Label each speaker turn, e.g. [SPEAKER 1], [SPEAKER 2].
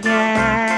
[SPEAKER 1] Yeah.